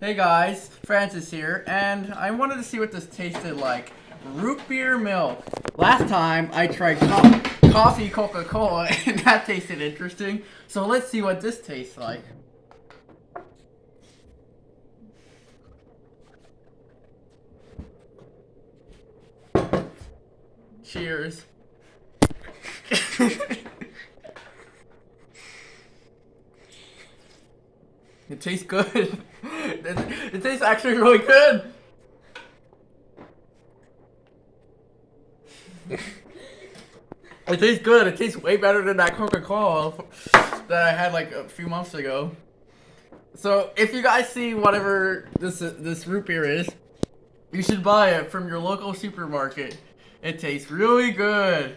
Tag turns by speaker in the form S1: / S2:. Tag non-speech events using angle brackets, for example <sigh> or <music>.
S1: Hey guys, Francis here, and I wanted to see what this tasted like. Root beer milk. Last time I tried co coffee Coca-Cola <laughs> and that tasted interesting, so let's see what this tastes like. Cheers. <laughs> It tastes good. <laughs> it, it tastes actually really good. it tastes good. It tastes way better than that Coca-Cola that I had like a few months ago. So if you guys see whatever this this root beer is, you should buy it from your local supermarket. It tastes really good.